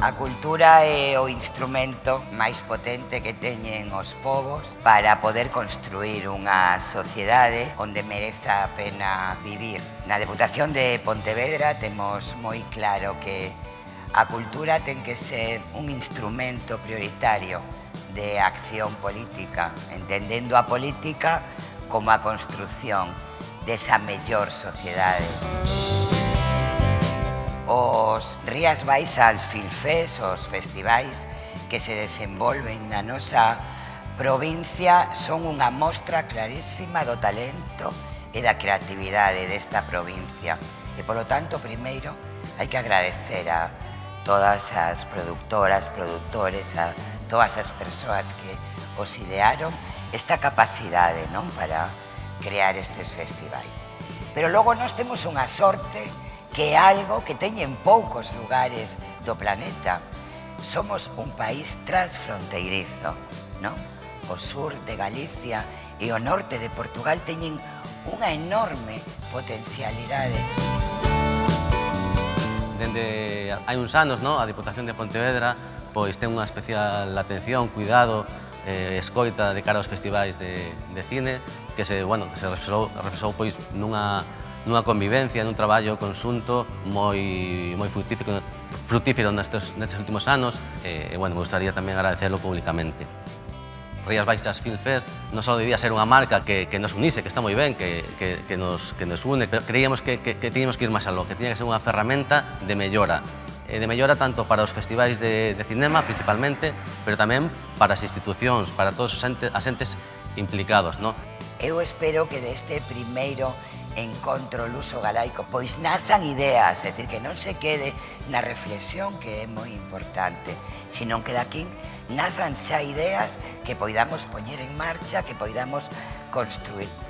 A cultura é o instrumento máis potente que teñen os povos para poder construir unha sociedade onde mereza a pena vivir. Na Deputación de Pontevedra temos moi claro que a cultura ten que ser un instrumento prioritario de acción política, entendendo a política como a construción desa mellor sociedade. Música os Rías Baixas Filfés, os festivais que se desenvolven na nosa provincia son unha mostra clarísima do talento e da creatividade desta provincia. E, polo tanto, primeiro, hai que agradecer a todas as productoras, productores, a todas as persoas que os idearon esta capacidade non para crear estes festivais. Pero logo nós temos unha sorte que é algo que teñen poucos lugares do planeta. Somos un país transfronteirizo, non? O sur de Galicia e o norte de Portugal teñen unha enorme potencialidade. Dende hai uns anos, non? a Diputación de Pontevedra pois ten unha especial atención, cuidado, eh, escoita de cara aos festivais de, de cine que se, bueno, que se reflexou, reflexou pois nunha nunha convivencia, nun traballo conxunto moi, moi fructífero, fructífero nestes, nestes últimos anos e, e bueno, me gustaría tamén agradecerlo públicamente. Rías Baixas Film Fest non só debía ser unha marca que, que nos unise, que está moi ben, que, que, que, nos, que nos une, pero creíamos que, que, que tiñamos que ir máis aló, que tiña que ser unha ferramenta de mellora, de mellora tanto para os festivais de, de cinema, principalmente, pero tamén para as institucións, para todos os entes, as entes implicados. No? Eu espero que deste primeiro encontro luso galaico, pois nazan ideas, é dicir, que non se quede na reflexión que é moi importante, sino que daqui nazan xa ideas que poidamos poñer en marcha, que poidamos construir.